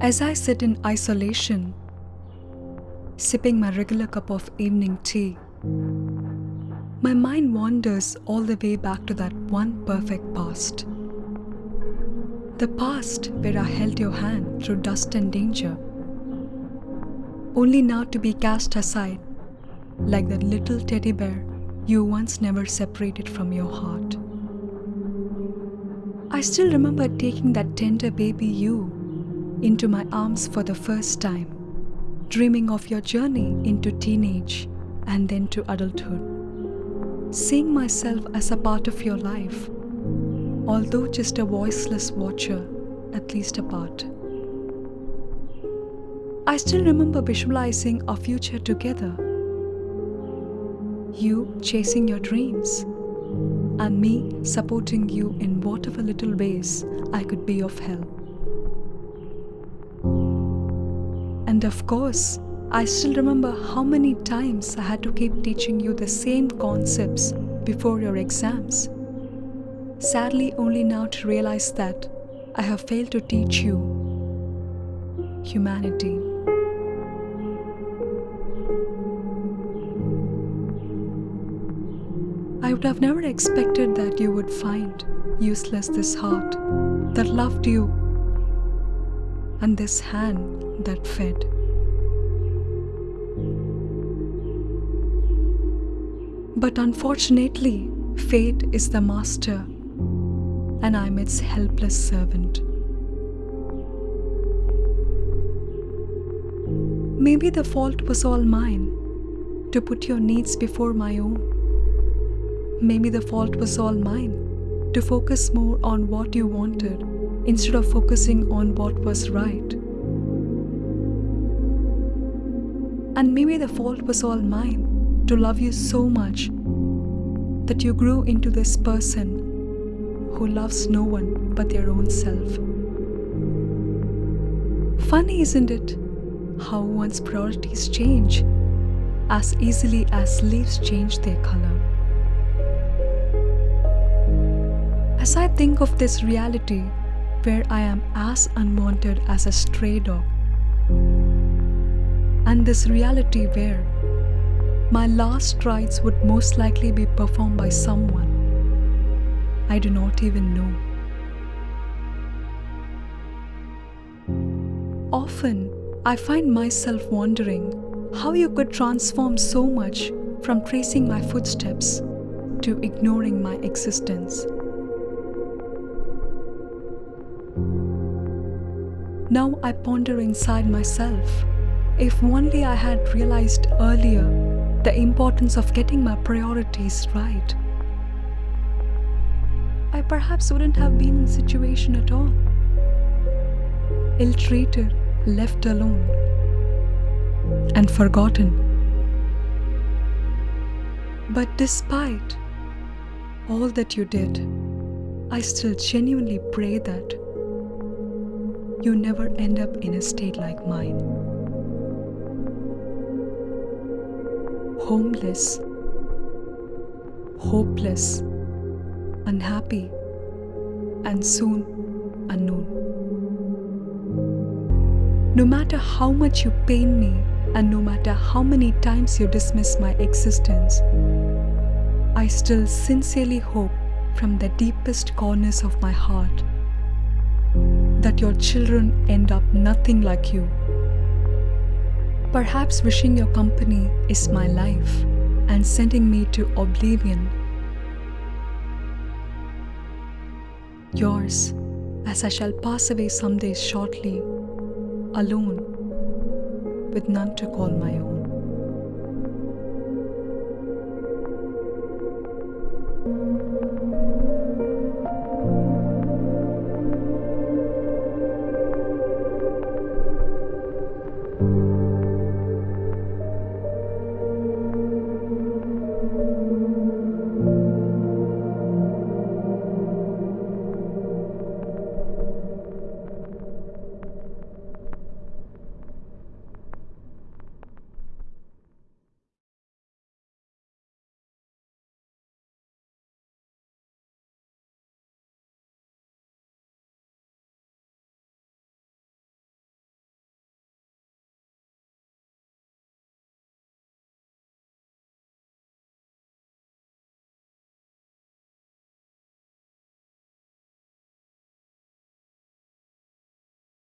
As I sit in isolation, sipping my regular cup of evening tea, my mind wanders all the way back to that one perfect past. The past where I held your hand through dust and danger, only now to be cast aside like that little teddy bear you once never separated from your heart. I still remember taking that tender baby you into my arms for the first time, dreaming of your journey into teenage and then to adulthood. Seeing myself as a part of your life, although just a voiceless watcher, at least a part. I still remember visualizing our future together. You chasing your dreams, and me supporting you in whatever little ways I could be of help. And of course, I still remember how many times I had to keep teaching you the same concepts before your exams. Sadly, only now to realize that I have failed to teach you humanity. I would have never expected that you would find useless this heart that loved you and this hand that fed. But unfortunately, fate is the master and I'm its helpless servant. Maybe the fault was all mine to put your needs before my own. Maybe the fault was all mine to focus more on what you wanted instead of focusing on what was right. And maybe the fault was all mine to love you so much that you grew into this person who loves no one but their own self. Funny, isn't it? How one's priorities change as easily as leaves change their color. As I think of this reality where I am as unwanted as a stray dog, and this reality where my last rites would most likely be performed by someone I do not even know. Often, I find myself wondering how you could transform so much from tracing my footsteps to ignoring my existence. Now I ponder inside myself if only I had realized earlier the importance of getting my priorities right. I perhaps wouldn't have been in situation at all. Ill treated, left alone, and forgotten. But despite all that you did, I still genuinely pray that you never end up in a state like mine. Homeless, hopeless, unhappy, and soon unknown. No matter how much you pain me, and no matter how many times you dismiss my existence, I still sincerely hope from the deepest corners of my heart that your children end up nothing like you. Perhaps wishing your company is my life and sending me to oblivion. Yours, as I shall pass away some days shortly, alone, with none to call my own.